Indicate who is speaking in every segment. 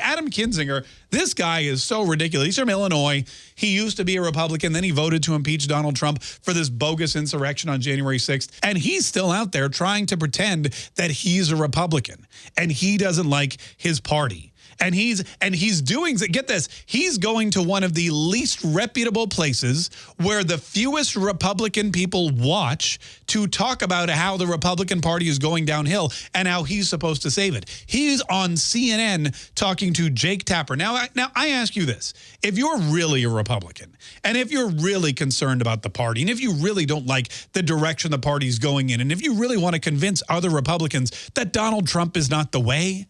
Speaker 1: Adam Kinzinger, this guy is so ridiculous. He's from Illinois. He used to be a Republican. Then he voted to impeach Donald Trump for this bogus insurrection on January 6th. And he's still out there trying to pretend that he's a Republican and he doesn't like his party and he's and he's doing get this he's going to one of the least reputable places where the fewest Republican people watch to talk about how the Republican Party is going downhill and how he's supposed to save it. He's on CNN talking to Jake Tapper. Now, now I ask you this: if you're really a Republican and if you're really concerned about the party and if you really don't like the direction the party's going in and if you really want to convince other Republicans that Donald Trump is not the way,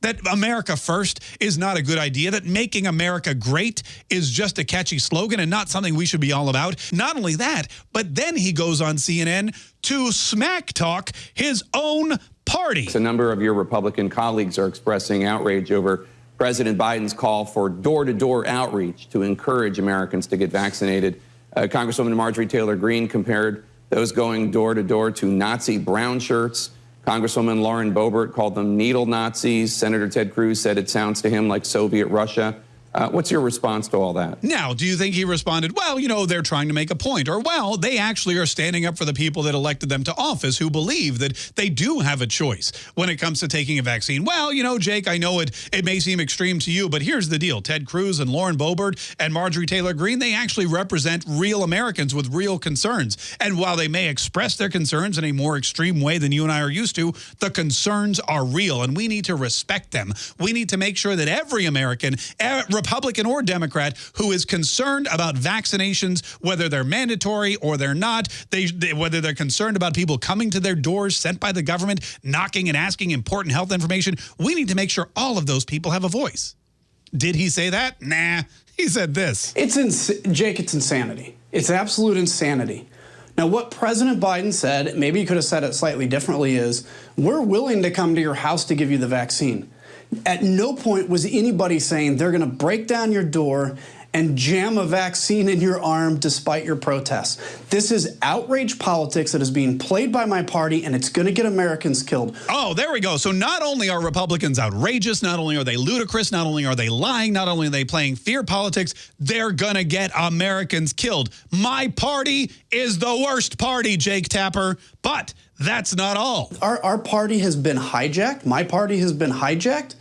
Speaker 1: that America first is not a good idea, that making America great is just a catchy slogan and not something we should be all about. Not only that, but then he goes on CNN to smack talk his own party.
Speaker 2: A number of your Republican colleagues are expressing outrage over President Biden's call for door-to-door -door outreach to encourage Americans to get vaccinated. Uh, Congresswoman Marjorie Taylor Greene compared those going door-to-door -to, -door to Nazi brown shirts. Congresswoman Lauren Boebert called them needle Nazis. Senator Ted Cruz said it sounds to him like Soviet Russia. Uh, what's your response to all that?
Speaker 1: Now, do you think he responded, well, you know, they're trying to make a point, or, well, they actually are standing up for the people that elected them to office who believe that they do have a choice when it comes to taking a vaccine? Well, you know, Jake, I know it, it may seem extreme to you, but here's the deal. Ted Cruz and Lauren Boebert and Marjorie Taylor Greene, they actually represent real Americans with real concerns. And while they may express their concerns in a more extreme way than you and I are used to, the concerns are real, and we need to respect them. We need to make sure that every American, Republican or Democrat, who is concerned about vaccinations, whether they're mandatory or they're not, they, they, whether they're concerned about people coming to their doors sent by the government, knocking and asking important health information, we need to make sure all of those people have a voice. Did he say that? Nah, he said this.
Speaker 3: It's ins Jake, it's insanity. It's absolute insanity. Now, what President Biden said, maybe he could have said it slightly differently, is we're willing to come to your house to give you the vaccine. At no point was anybody saying they're going to break down your door and jam a vaccine in your arm despite your protests. This is outrage politics that is being played by my party, and it's going to get Americans killed.
Speaker 1: Oh, there we go. So not only are Republicans outrageous, not only are they ludicrous, not only are they lying, not only are they playing fear politics, they're going to get Americans killed. My party is the worst party, Jake Tapper, but that's not all.
Speaker 3: Our, our party has been hijacked. My party has been hijacked.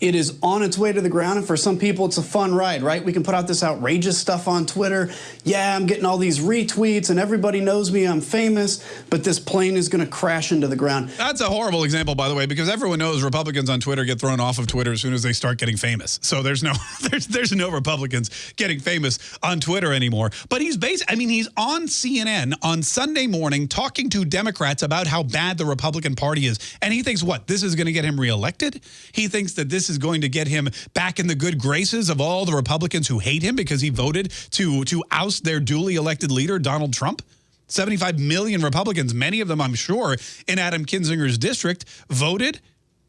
Speaker 3: It is on its way to the ground, and for some people, it's a fun ride, right? We can put out this outrageous stuff on Twitter. Yeah, I'm getting all these retweets, and everybody knows me, I'm famous, but this plane is going to crash into the ground.
Speaker 1: That's a horrible example, by the way, because everyone knows Republicans on Twitter get thrown off of Twitter as soon as they start getting famous. So there's no there's there's no Republicans getting famous on Twitter anymore. But he's based, I mean, he's on CNN on Sunday morning talking to Democrats about how bad the Republican Party is. And he thinks, what, this is going to get him reelected? He thinks that this is going to get him back in the good graces of all the Republicans who hate him because he voted to, to oust their duly elected leader, Donald Trump? 75 million Republicans, many of them, I'm sure, in Adam Kinzinger's district, voted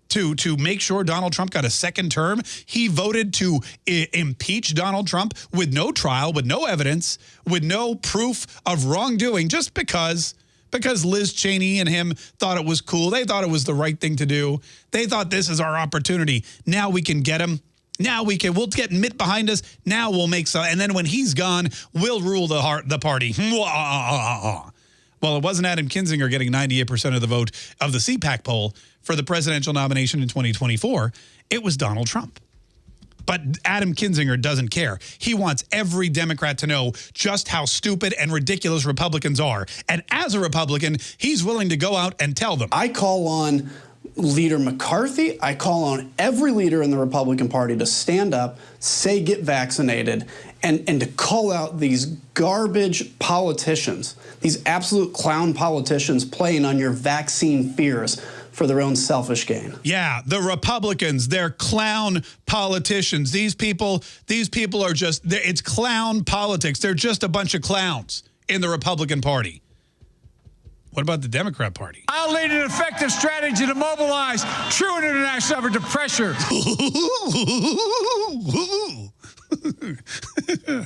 Speaker 1: to to make sure Donald Trump got a second term. He voted to impeach Donald Trump with no trial, with no evidence, with no proof of wrongdoing, just because because Liz Cheney and him thought it was cool. They thought it was the right thing to do. They thought this is our opportunity. Now we can get him. Now we can, we'll get Mitt behind us. Now we'll make some, and then when he's gone, we'll rule the heart, the party. Well, it wasn't Adam Kinzinger getting 98% of the vote of the CPAC poll for the presidential nomination in 2024. It was Donald Trump. But Adam Kinzinger doesn't care. He wants every Democrat to know just how stupid and ridiculous Republicans are. And as a Republican, he's willing to go out and tell them.
Speaker 3: I call on Leader McCarthy, I call on every leader in the Republican Party to stand up, say get vaccinated, and, and to call out these garbage politicians, these absolute clown politicians playing on your vaccine fears for their own selfish gain.
Speaker 1: Yeah, the Republicans, they're clown politicians. These people, these people are just, it's clown politics. They're just a bunch of clowns in the Republican Party. What about the Democrat Party?
Speaker 4: I'll lead an effective strategy to mobilize true international effort to pressure.